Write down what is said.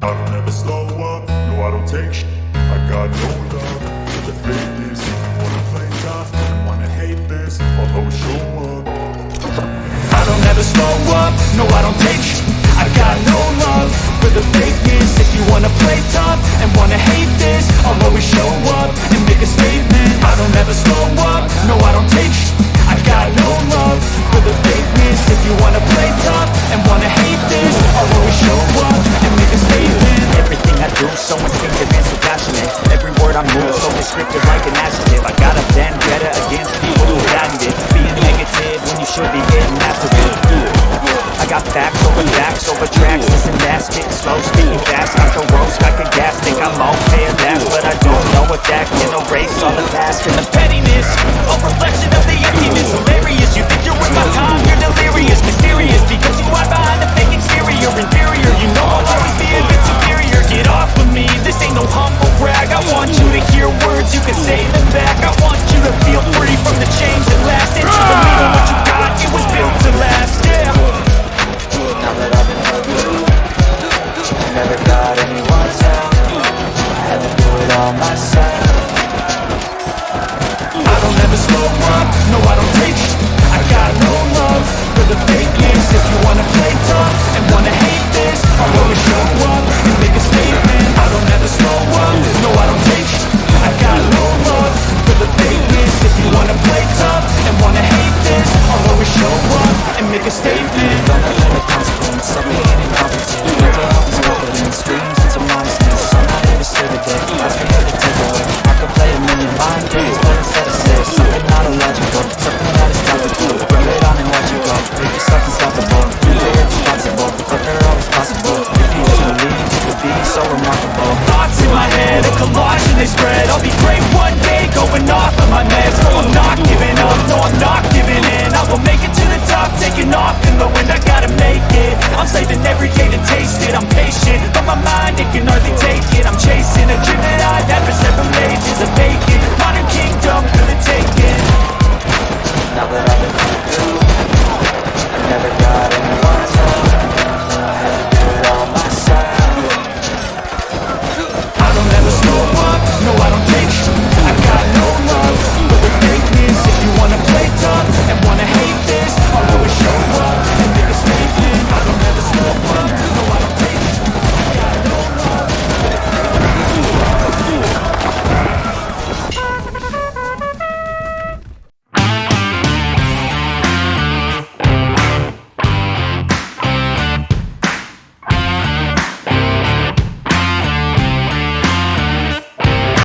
I don't ever slow up, no I don't take sh- I got no love. For the fakeness Wanna play so like an adjective. I got a vendetta against people who patented Being negative when you should be getting after it. I got facts over facts over tracks. Listen fast, getting slow, speaking fast. I can roast, I can gas, think I'm okay at last But I don't know if that can erase all the past And the I so remarkable. Thoughts in my head, a collage and they spread. I'll be great one day, going off of my meds. No, I'm not giving up, no, I'm not giving in. I will make it to the top, taking off in the wind. I gotta make it, I'm saving every day to taste it. I'm patient, but my mind, it can hardly take it. I'm chasing a dream that I've had for several ages of vacant, modern kingdom for the taking Now that I've been through, I've never done